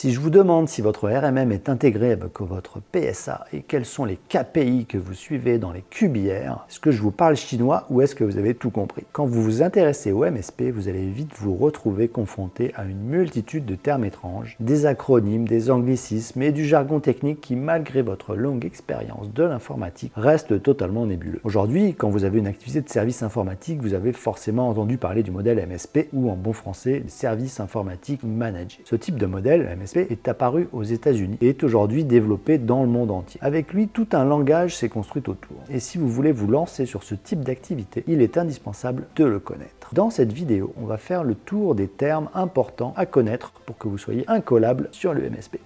Si je vous demande si votre RMM est intégré avec votre PSA et quels sont les KPI que vous suivez dans les QBR, est-ce que je vous parle chinois ou est-ce que vous avez tout compris? Quand vous vous intéressez au MSP, vous allez vite vous retrouver confronté à une multitude de termes étranges, des acronymes, des anglicismes et du jargon technique qui, malgré votre longue expérience de l'informatique, reste totalement nébuleux. Aujourd'hui, quand vous avez une activité de service informatique, vous avez forcément entendu parler du modèle MSP ou en bon français, service informatique managé. Ce type de modèle, MSP, est apparu aux États-Unis et est aujourd'hui développé dans le monde entier. Avec lui, tout un langage s'est construit autour. Et si vous voulez vous lancer sur ce type d'activité, il est indispensable de le connaître. Dans cette vidéo, on va faire le tour des termes importants à connaître pour que vous soyez incollable sur le MSP.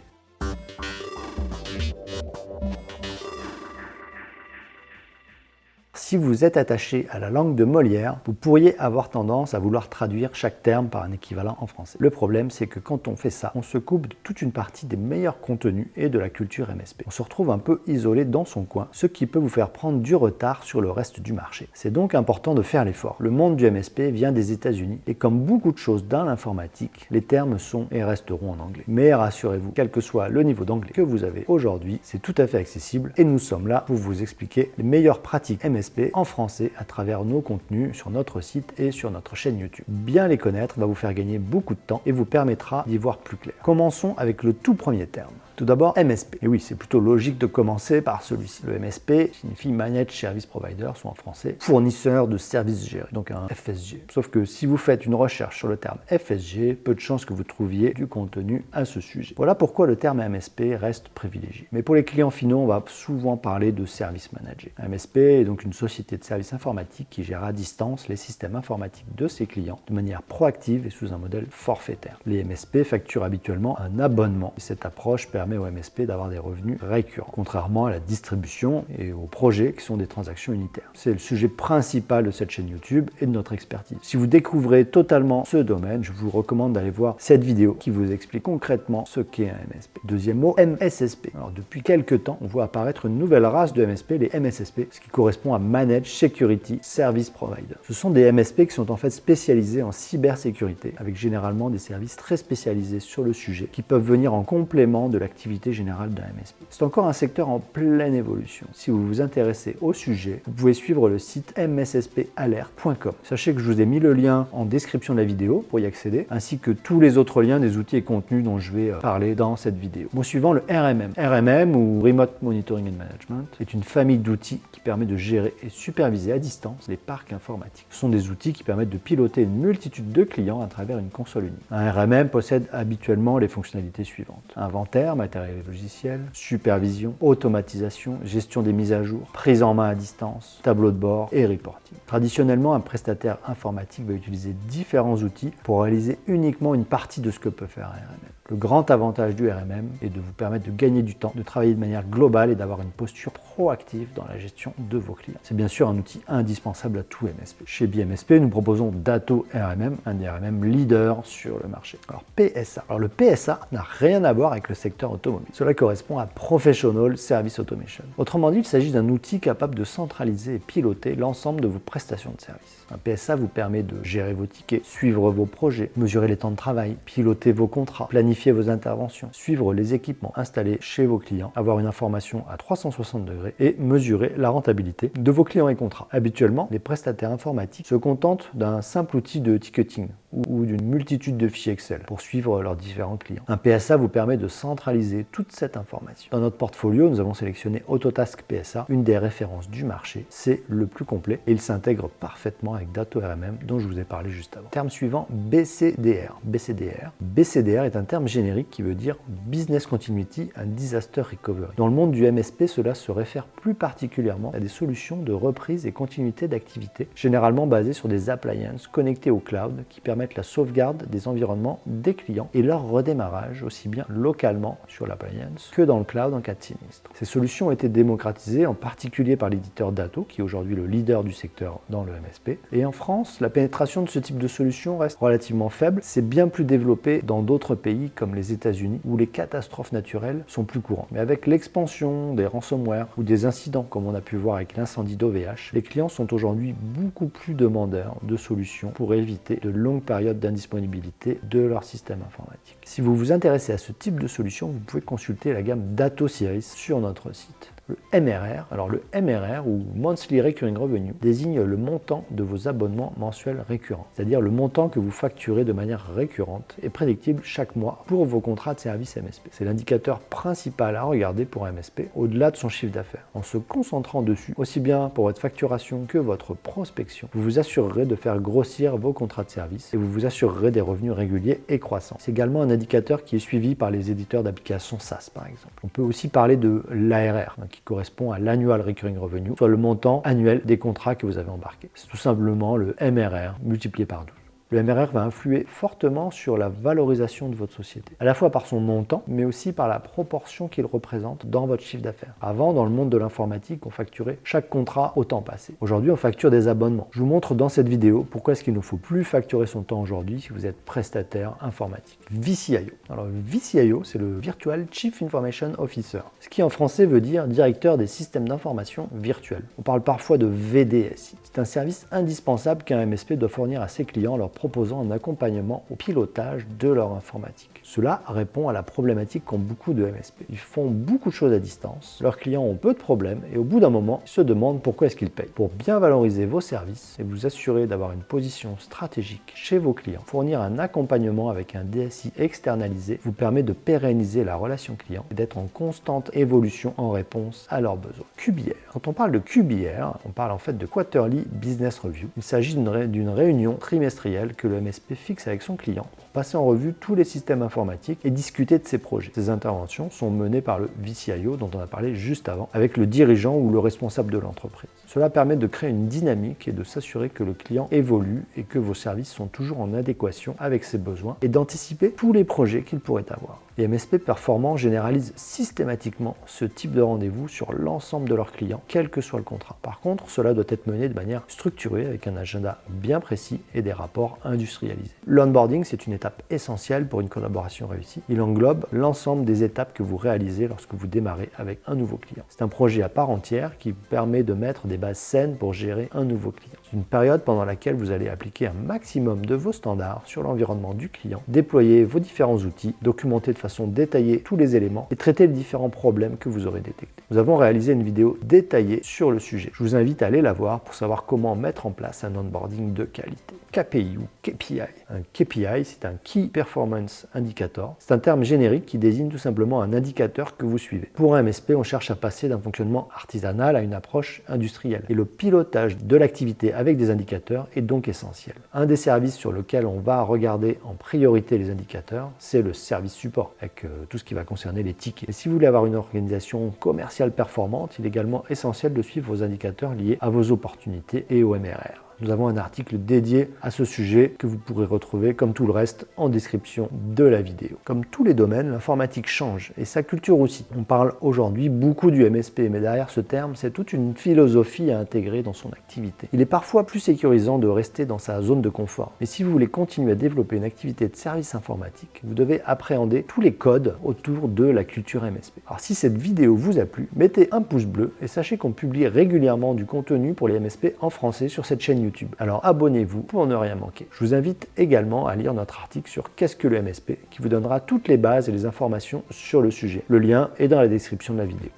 Si vous êtes attaché à la langue de Molière, vous pourriez avoir tendance à vouloir traduire chaque terme par un équivalent en français. Le problème, c'est que quand on fait ça, on se coupe de toute une partie des meilleurs contenus et de la culture MSP. On se retrouve un peu isolé dans son coin, ce qui peut vous faire prendre du retard sur le reste du marché. C'est donc important de faire l'effort. Le monde du MSP vient des États-Unis et comme beaucoup de choses dans l'informatique, les termes sont et resteront en anglais. Mais rassurez-vous, quel que soit le niveau d'anglais que vous avez aujourd'hui, c'est tout à fait accessible et nous sommes là pour vous expliquer les meilleures pratiques MSP en français à travers nos contenus sur notre site et sur notre chaîne YouTube. Bien les connaître va vous faire gagner beaucoup de temps et vous permettra d'y voir plus clair. Commençons avec le tout premier terme. Tout d'abord, MSP. Et oui, c'est plutôt logique de commencer par celui-ci. Le MSP signifie Managed Service Provider, soit en français, fournisseur de services gérés, donc un FSG. Sauf que si vous faites une recherche sur le terme FSG, peu de chances que vous trouviez du contenu à ce sujet. Voilà pourquoi le terme MSP reste privilégié. Mais pour les clients finaux, on va souvent parler de service manager. MSP est donc une société de services informatiques qui gère à distance les systèmes informatiques de ses clients de manière proactive et sous un modèle forfaitaire. Les MSP facturent habituellement un abonnement. Et cette approche permet permet au MSP d'avoir des revenus récurrents, contrairement à la distribution et aux projets qui sont des transactions unitaires. C'est le sujet principal de cette chaîne YouTube et de notre expertise. Si vous découvrez totalement ce domaine, je vous recommande d'aller voir cette vidéo qui vous explique concrètement ce qu'est un MSP. Deuxième mot, MSSP. Alors depuis quelques temps, on voit apparaître une nouvelle race de MSP, les MSSP, ce qui correspond à Managed Security Service Provider. Ce sont des MSP qui sont en fait spécialisés en cybersécurité, avec généralement des services très spécialisés sur le sujet, qui peuvent venir en complément de la générale d'un MSP. C'est encore un secteur en pleine évolution. Si vous vous intéressez au sujet, vous pouvez suivre le site msspalert.com. Sachez que je vous ai mis le lien en description de la vidéo pour y accéder, ainsi que tous les autres liens des outils et contenus dont je vais euh, parler dans cette vidéo. Bon, suivant le RMM. RMM ou Remote Monitoring and Management est une famille d'outils qui permet de gérer et superviser à distance les parcs informatiques. Ce sont des outils qui permettent de piloter une multitude de clients à travers une console unique. Un RMM possède habituellement les fonctionnalités suivantes. Inventaire, matériel et logiciel, supervision, automatisation, gestion des mises à jour, prise en main à distance, tableau de bord et reporting. Traditionnellement, un prestataire informatique va utiliser différents outils pour réaliser uniquement une partie de ce que peut faire un. Le grand avantage du RMM est de vous permettre de gagner du temps, de travailler de manière globale et d'avoir une posture proactive dans la gestion de vos clients. C'est bien sûr un outil indispensable à tout MSP. Chez BMSP, nous proposons Dato RMM, un RMM leader sur le marché. Alors PSA. Alors le PSA n'a rien à voir avec le secteur automobile. Cela correspond à Professional Service Automation. Autrement dit, il s'agit d'un outil capable de centraliser et piloter l'ensemble de vos prestations de service. Un PSA vous permet de gérer vos tickets, suivre vos projets, mesurer les temps de travail, piloter vos contrats, planifier vos interventions, suivre les équipements installés chez vos clients, avoir une information à 360 degrés et mesurer la rentabilité de vos clients et contrats. Habituellement, les prestataires informatiques se contentent d'un simple outil de ticketing ou d'une multitude de fichiers Excel pour suivre leurs différents clients. Un PSA vous permet de centraliser toute cette information. Dans notre portfolio, nous avons sélectionné Autotask PSA, une des références du marché. C'est le plus complet et il s'intègre parfaitement avec Dato RMM dont je vous ai parlé juste avant. Terme suivant, BCDR. BCDR. BCDR est un terme générique qui veut dire Business Continuity and Disaster Recovery. Dans le monde du MSP, cela se réfère plus particulièrement à des solutions de reprise et continuité d'activité, généralement basées sur des appliances connectées au cloud qui permettent la sauvegarde des environnements des clients et leur redémarrage aussi bien localement sur l'appliance que dans le cloud en cas de sinistre. Ces solutions ont été démocratisées en particulier par l'éditeur Dato qui est aujourd'hui le leader du secteur dans le MSP. Et en France, la pénétration de ce type de solution reste relativement faible. C'est bien plus développé dans d'autres pays comme les États-Unis où les catastrophes naturelles sont plus courantes. Mais avec l'expansion des ransomware ou des incidents comme on a pu voir avec l'incendie d'OVH, les clients sont aujourd'hui beaucoup plus demandeurs de solutions pour éviter de longues d'indisponibilité de leur système informatique. Si vous vous intéressez à ce type de solution, vous pouvez consulter la gamme Dato Series sur notre site. Le MRR, alors le MRR ou Monthly Recurring Revenue désigne le montant de vos abonnements mensuels récurrents, c'est-à-dire le montant que vous facturez de manière récurrente et prédictible chaque mois pour vos contrats de service MSP. C'est l'indicateur principal à regarder pour MSP au-delà de son chiffre d'affaires. En se concentrant dessus, aussi bien pour votre facturation que votre prospection, vous vous assurerez de faire grossir vos contrats de service et vous vous assurerez des revenus réguliers et croissants. C'est également un indicateur qui est suivi par les éditeurs d'applications SaaS par exemple. On peut aussi parler de l'ARR, qui correspond à l'annual recurring revenue, soit le montant annuel des contrats que vous avez embarqués. C'est tout simplement le MRR multiplié par 12 le MRR va influer fortement sur la valorisation de votre société, à la fois par son montant, mais aussi par la proportion qu'il représente dans votre chiffre d'affaires. Avant, dans le monde de l'informatique, on facturait chaque contrat au temps passé. Aujourd'hui, on facture des abonnements. Je vous montre dans cette vidéo pourquoi est-ce qu'il ne faut plus facturer son temps aujourd'hui si vous êtes prestataire informatique. VCIO. Alors, VCIO, c'est le Virtual Chief Information Officer, ce qui en français veut dire directeur des systèmes d'information virtuels. On parle parfois de VDSI. C'est un service indispensable qu'un MSP doit fournir à ses clients leur proposant un accompagnement au pilotage de leur informatique. Cela répond à la problématique qu'ont beaucoup de MSP. Ils font beaucoup de choses à distance, leurs clients ont peu de problèmes et au bout d'un moment, ils se demandent pourquoi est-ce qu'ils payent. Pour bien valoriser vos services et vous assurer d'avoir une position stratégique chez vos clients, fournir un accompagnement avec un DSI externalisé vous permet de pérenniser la relation client et d'être en constante évolution en réponse à leurs besoins. QBR. Quand on parle de QBR, on parle en fait de Quarterly Business Review. Il s'agit d'une réunion trimestrielle que le MSP fixe avec son client pour passer en revue tous les systèmes informatiques et discuter de ses projets. Ces interventions sont menées par le VCIO dont on a parlé juste avant, avec le dirigeant ou le responsable de l'entreprise. Cela permet de créer une dynamique et de s'assurer que le client évolue et que vos services sont toujours en adéquation avec ses besoins et d'anticiper tous les projets qu'il pourrait avoir. Les MSP performants généralisent systématiquement ce type de rendez-vous sur l'ensemble de leurs clients, quel que soit le contrat. Par contre, cela doit être mené de manière structurée avec un agenda bien précis et des rapports industrialisés. L'onboarding, c'est une étape essentielle pour une collaboration réussie. Il englobe l'ensemble des étapes que vous réalisez lorsque vous démarrez avec un nouveau client. C'est un projet à part entière qui permet de mettre des bases saines pour gérer un nouveau client. Une période pendant laquelle vous allez appliquer un maximum de vos standards sur l'environnement du client, déployer vos différents outils, documenter de façon détaillée tous les éléments et traiter les différents problèmes que vous aurez détectés. Nous avons réalisé une vidéo détaillée sur le sujet. Je vous invite à aller la voir pour savoir comment mettre en place un onboarding de qualité. KPI ou KPI. Un KPI, c'est un Key Performance Indicator. C'est un terme générique qui désigne tout simplement un indicateur que vous suivez. Pour un MSP, on cherche à passer d'un fonctionnement artisanal à une approche industrielle. Et le pilotage de l'activité avec des indicateurs est donc essentiel. Un des services sur lequel on va regarder en priorité les indicateurs, c'est le service support avec euh, tout ce qui va concerner les tickets. Et si vous voulez avoir une organisation commerciale performante, il est également essentiel de suivre vos indicateurs liés à vos opportunités et au MRR. Nous avons un article dédié à ce sujet que vous pourrez retrouver, comme tout le reste, en description de la vidéo. Comme tous les domaines, l'informatique change et sa culture aussi. On parle aujourd'hui beaucoup du MSP, mais derrière ce terme, c'est toute une philosophie à intégrer dans son activité. Il est parfois plus sécurisant de rester dans sa zone de confort. Mais si vous voulez continuer à développer une activité de service informatique, vous devez appréhender tous les codes autour de la culture MSP. Alors si cette vidéo vous a plu, mettez un pouce bleu et sachez qu'on publie régulièrement du contenu pour les MSP en français sur cette chaîne Alors abonnez-vous pour ne rien manquer. Je vous invite également à lire notre article sur Qu'est-ce que le MSP qui vous donnera toutes les bases et les informations sur le sujet. Le lien est dans la description de la vidéo.